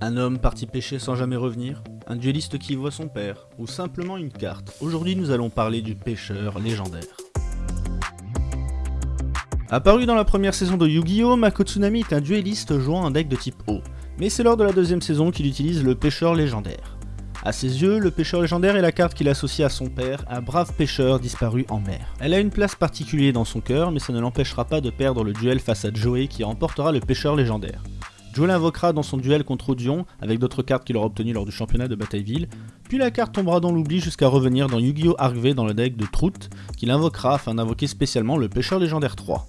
Un homme parti pêcher sans jamais revenir Un dueliste qui voit son père Ou simplement une carte Aujourd'hui nous allons parler du pêcheur légendaire. Apparu dans la première saison de Yu-Gi-Oh!, Mako Tsunami est un dueliste jouant un deck de type O. Mais c'est lors de la deuxième saison qu'il utilise le pêcheur légendaire. A ses yeux, le pêcheur légendaire est la carte qu'il associe à son père, un brave pêcheur disparu en mer. Elle a une place particulière dans son cœur, mais ça ne l'empêchera pas de perdre le duel face à Joey qui remportera le pêcheur légendaire. Joe l'invoquera dans son duel contre Odion, avec d'autres cartes qu'il aura obtenues lors du championnat de Batailleville, puis la carte tombera dans l'oubli jusqu'à revenir dans Yu-Gi-Oh! Arc dans le deck de Trout, qu'il invoquera afin d'invoquer spécialement le pêcheur légendaire 3.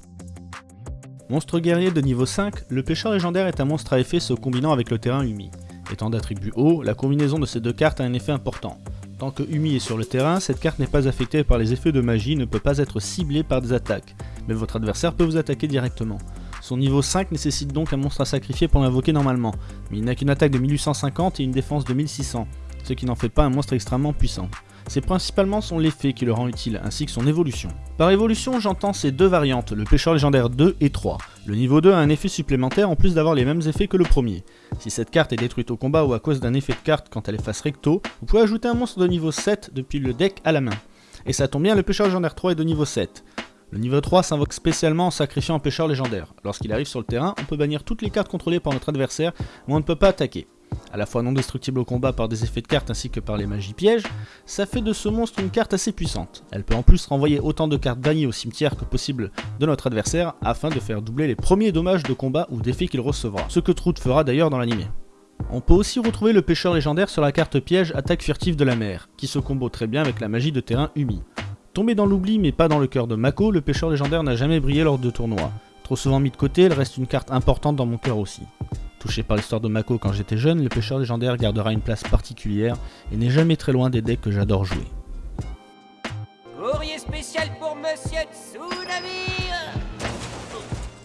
Monstre guerrier de niveau 5, le pêcheur légendaire est un monstre à effet se combinant avec le terrain Umi. Étant d'attribut haut, la combinaison de ces deux cartes a un effet important. Tant que Umi est sur le terrain, cette carte n'est pas affectée par les effets de magie ne peut pas être ciblée par des attaques, mais votre adversaire peut vous attaquer directement. Son niveau 5 nécessite donc un monstre à sacrifier pour l'invoquer normalement, mais il n'a qu'une attaque de 1850 et une défense de 1600, ce qui n'en fait pas un monstre extrêmement puissant. C'est principalement son effet qui le rend utile, ainsi que son évolution. Par évolution, j'entends ces deux variantes, le pêcheur légendaire 2 et 3. Le niveau 2 a un effet supplémentaire en plus d'avoir les mêmes effets que le premier. Si cette carte est détruite au combat ou à cause d'un effet de carte quand elle est face recto, vous pouvez ajouter un monstre de niveau 7 depuis le deck à la main. Et ça tombe bien, le pêcheur légendaire 3 est de niveau 7. Le niveau 3 s'invoque spécialement en sacrifiant un pêcheur légendaire. Lorsqu'il arrive sur le terrain, on peut bannir toutes les cartes contrôlées par notre adversaire, mais on ne peut pas attaquer. À la fois non destructible au combat par des effets de cartes ainsi que par les magies pièges, ça fait de ce monstre une carte assez puissante. Elle peut en plus renvoyer autant de cartes bannies au cimetière que possible de notre adversaire afin de faire doubler les premiers dommages de combat ou d'effets qu'il recevra, ce que Trout fera d'ailleurs dans l'animé. On peut aussi retrouver le pêcheur légendaire sur la carte piège attaque furtive de la mer, qui se combo très bien avec la magie de terrain Umi. Tombé dans l'oubli mais pas dans le cœur de Mako, le pêcheur légendaire n'a jamais brillé lors de tournois. Trop souvent mis de côté, elle reste une carte importante dans mon cœur aussi. Touché par l'histoire de Mako quand j'étais jeune, le pêcheur légendaire gardera une place particulière et n'est jamais très loin des decks que j'adore jouer. Courrier spécial pour Monsieur Tsunami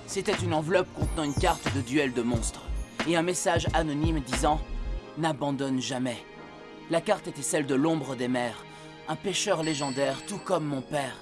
C'était une enveloppe contenant une carte de duel de monstres et un message anonyme disant « N'abandonne jamais ». La carte était celle de l'ombre des mers, un pêcheur légendaire tout comme mon père.